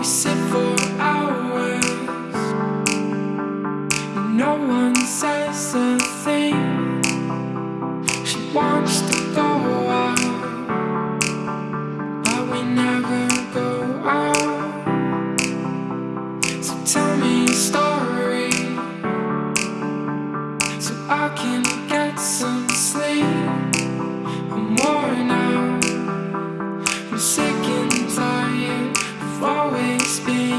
We sit for hours. No one says a thing. She wants to go out But we never go out. So tell me a story So I can get some sleep. I'm worn out. I'm speak.